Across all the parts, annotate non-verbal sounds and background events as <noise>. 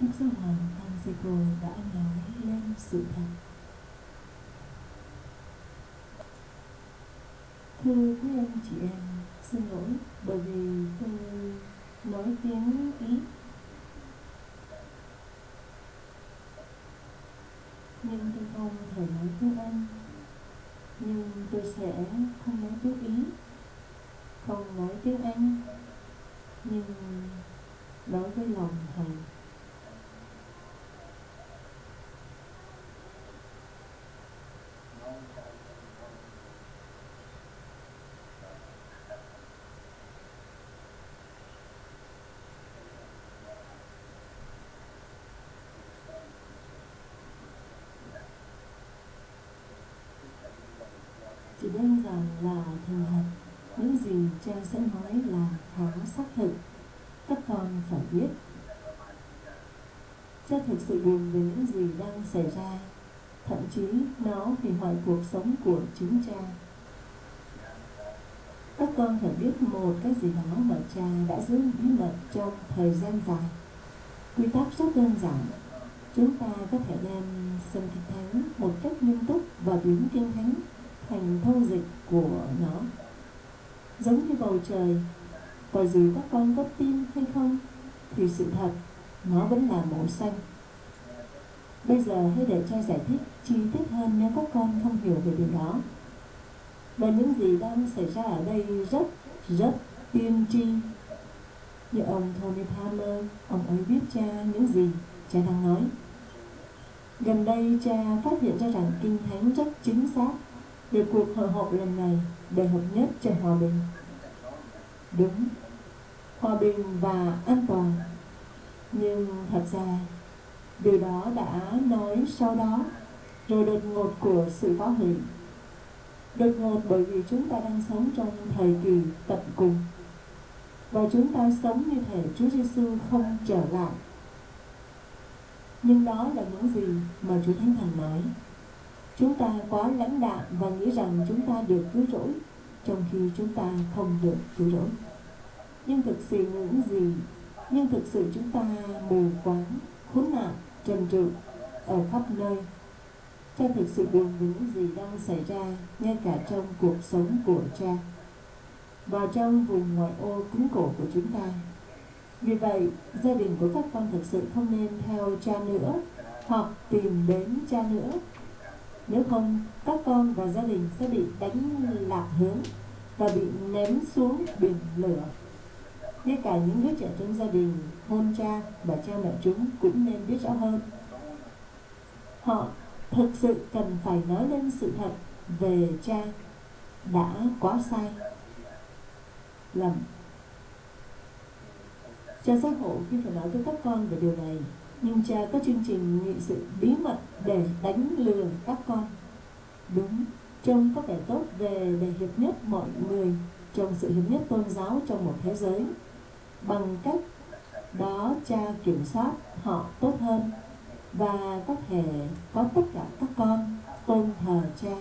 Đức Giáo Hoàng Francisco đã nói lên sự thật. Thưa quý anh chị em, xin lỗi bởi vì tôi nói tiếng Ý. Nhưng tôi không thể nói tiếng Anh. Nhưng tôi sẽ không nói tiếng Ý, không nói tiếng Anh, nhưng nói với lòng thành chỉ đơn giản là thành thật. Những gì cha sẽ nói là khá xác thực. Các con phải biết. Cha thực sự buồn về những gì đang xảy ra. Thậm chí, nó hủy hoại cuộc sống của chúng cha các con phải biết một cái gì đó mà cha đã giữ bí mật trong thời gian dài. Quy tắc rất đơn giản. Chúng ta có thể đem xem kinh thánh một cách nghiêm túc và biến kinh thánh thành thông dịch của nó. Giống như bầu trời và dù các con có tin hay không, thì sự thật, nó vẫn là màu xanh. Bây giờ hãy để cha giải thích chi tiết hơn nếu các con không hiểu về điều đó. Và những gì đang xảy ra ở đây rất rất tiên tri. Như ông Tony Palmer, ông ấy biết cha những gì cha đang nói. Gần đây, cha phát hiện ra rằng kinh thánh rất chính xác về cuộc hội họp lần này để hợp nhất cho hòa bình. Đúng, hòa bình và an toàn. Nhưng thật ra, điều đó đã nói sau đó. Rồi đột ngột của sự phá hủy. Đột ngột bởi vì chúng ta đang sống trong thời kỳ tận cùng. Và chúng ta sống như thể Chúa Giêsu không trở lại. Nhưng đó là những gì mà Chúa Thánh Thần nói chúng ta quá lãnh đạm và nghĩ rằng chúng ta được cứu rỗi, trong khi chúng ta không được cứu rỗi. Nhưng thực sự những gì? Nhưng thực sự chúng ta mù quáng, khốn nạn, trần trụi ở khắp nơi. Cha thực sự buồn với những gì đang xảy ra, ngay cả trong cuộc sống của cha và trong vùng ngoại ô cứng cổ của chúng ta. Vì vậy, gia đình của các con thực sự không nên theo cha nữa hoặc tìm đến cha nữa nếu không, các con và gia đình sẽ bị đánh lạc hướng và bị ném xuống biển lửa. Ngay cả những đứa trẻ trong gia đình hôn cha và cha mẹ chúng cũng nên biết rõ hơn. Họ thực sự cần phải nói lên sự thật về cha đã quá sai. Lầm. Cha giác ngộ khi phải nói với các con về điều này cha có chương trình nghị sự bí mật để đánh lừa các con. Đúng, trông có vẻ tốt về để hiệp nhất mọi người trong sự hiệp nhất tôn giáo trong một thế giới. Bằng cách đó cha kiểm soát họ tốt hơn và có thể có tất cả các con tôn thờ cha.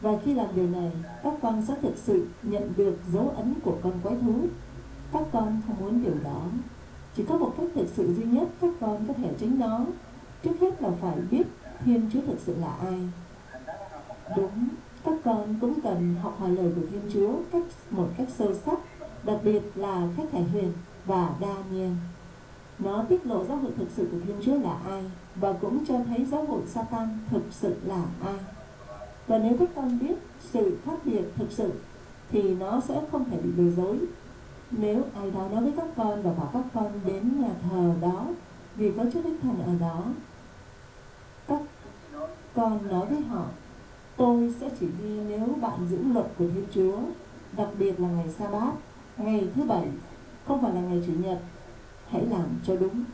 Và khi làm điều này, các con sẽ thực sự nhận được dấu ấn của con quái thú. Các con không muốn điều đó chỉ có một cách thực sự duy nhất các con có thể tránh nó trước hết là phải biết thiên chúa thực sự là ai. Đúng, các con cũng cần học hỏi lời của thiên chúa cách, một cách sâu sắc, đặc biệt là khách thể huyền và đa nhiên. Nó tiết lộ giáo hội thực sự của thiên chúa là ai và cũng cho thấy giáo hội Satan thực sự là ai. Và nếu các con biết sự khác biệt thực sự, thì nó sẽ không thể bị lừa dối nếu ai đó nói với các con và bảo các con đến nhà thờ đó, vì có Chúa Đức Thần ở đó, các con nói với họ, tôi sẽ chỉ đi nếu bạn giữ luật của Thiên Chúa, đặc biệt là ngày sa bát, ngày thứ bảy, không phải là ngày chủ nhật. Hãy làm cho đúng.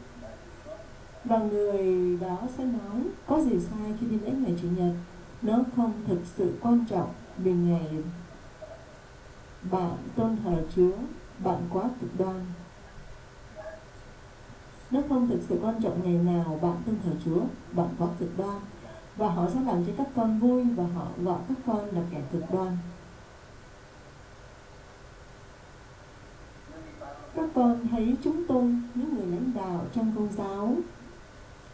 Và người đó sẽ nói, có gì sai khi đi lễ ngày chủ nhật? Nó không thực sự quan trọng vì ngày bạn tôn thờ Chúa bạn quá cực đoan. Nó không thực sự quan trọng ngày nào bạn tin thờ Chúa bạn quá cực đoan. Và họ sẽ làm cho các con vui và họ gọi các con là kẻ cực đoan. Các con thấy chúng tôi, những người lãnh đạo trong công giáo,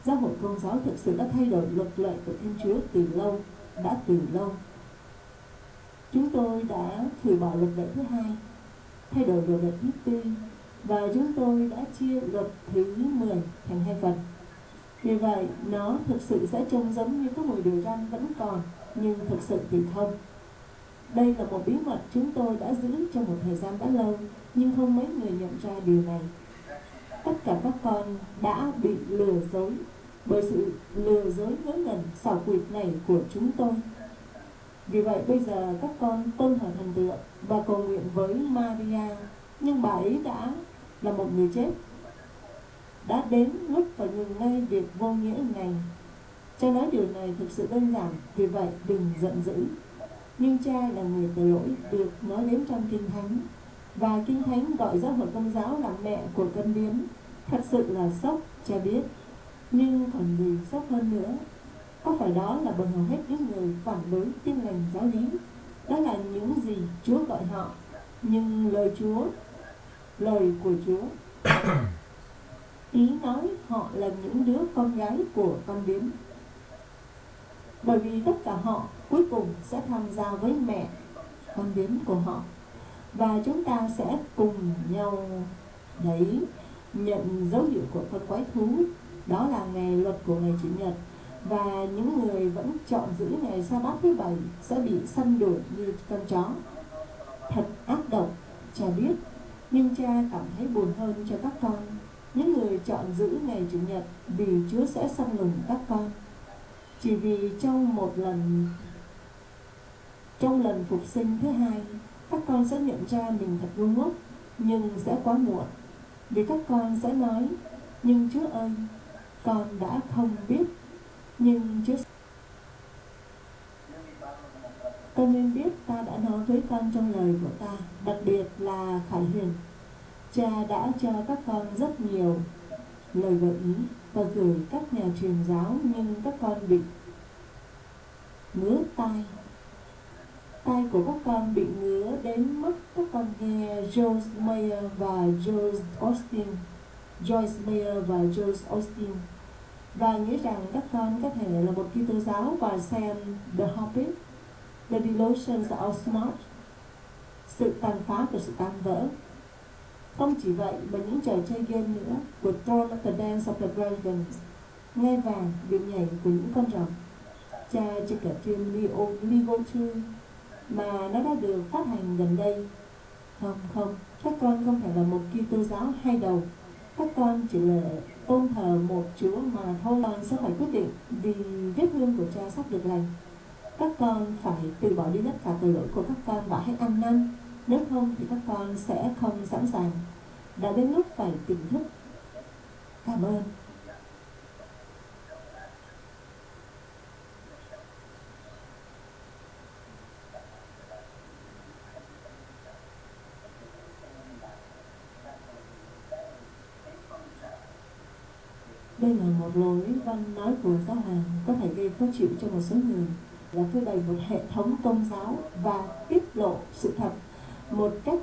giáo hội công giáo thực sự đã thay đổi luật lệ của Thiên Chúa từ lâu, đã từ lâu. Chúng tôi đã hủy bỏ luật lệ thứ hai, thay đổi luật lệ thứ tư, và chúng tôi đã chia luật thứ 10 thành hai phần. Vì vậy, nó thực sự sẽ trông giống như có mùi điều răn vẫn còn, nhưng thực sự thì không. Đây là một bí mật chúng tôi đã giữ trong một thời gian đã lâu, nhưng không mấy người nhận ra điều này. Tất cả các con đã bị lừa dối bởi sự lừa dối ngớ ngẩn xảo quyệt này của chúng tôi. Vì vậy bây giờ các con tôn thờ thần tượng và cầu nguyện với Maria, nhưng bà ấy đã là một người chết. Đã đến lúc phải ngừng ngay việc vô nghĩa này. Cha nói điều này thực sự đơn giản, vì vậy đừng giận dữ. Nhưng cha là người tội lỗi được nói đến trong Kinh Thánh và Kinh Thánh gọi giáo hội công giáo là mẹ của cân biến Thật sự là sốc, cha biết. Nhưng còn gì sốc hơn nữa có phải đó là bởi hầu hết những người phản đối tin lành giáo lý? Đó là những gì Chúa gọi họ. Nhưng lời Chúa lời của Chúa. <coughs> Ý nói họ là những đứa con gái của con điếm bởi vì tất cả họ cuối cùng sẽ tham gia với mẹ con điếm của họ. Và chúng ta sẽ cùng nhau đấy nhận dấu hiệu của con quái thú. Đó là ngày luật của ngày chủ nhật và những người vẫn chọn giữ ngày sa bát thứ bảy sẽ bị săn đuổi như con chó. Thật ác độc, cha biết, nhưng cha cảm thấy buồn hơn cho các con. Những người chọn giữ ngày chủ nhật vì chúa sẽ săn lùng các con. Chỉ vì trong một lần, trong lần phục sinh thứ hai, các con sẽ nhận ra mình thật ngu ngốc, nhưng sẽ quá muộn. Vì các con sẽ nói, nhưng chúa ơi, con đã không biết nhưng Chúa Con nên biết ta đã nói với con trong lời của ta, Đặc biệt là Khải Huyền. Cha đã cho các con rất nhiều lời gợi ý Và gửi các nhà truyền giáo, Nhưng các con bị ngứa tai. Tai của các con bị ngứa đến mức các con nghe Joyce Meyer và Joyce Austin. Joyce Meyer và Joyce Austin và nghĩ rằng các con có thể là một Kitô giáo và xem The Hobbit, The Delusions of Smart, sự tàn phá của sự tan vỡ. Không chỉ vậy mà những trò chơi game nữa của Throne of the Dance of the Dragons, nghe vàng, điệu nhảy của những con rồng. Cha cho cả phim Leo, Lego 2 mà nó đã được phát hành gần đây. Không, không, các con không phải là một Kitô giáo hai đầu. Các con chỉ là tôn thờ một Chúa mà thôi con sẽ phải quyết định vì vết thương của cha sắp được lành. Các con phải từ bỏ đi tất cả tội lỗi của các con và hãy ăn năn. Nếu không thì các con sẽ không sẵn sàng. Đã đến lúc phải tỉnh thức. Cảm ơn. Đây là một lối văn nói của giáo hoàng có thể gây khó chịu cho một số người, là phơi bày một hệ thống tôn giáo và tiết lộ sự thật một cách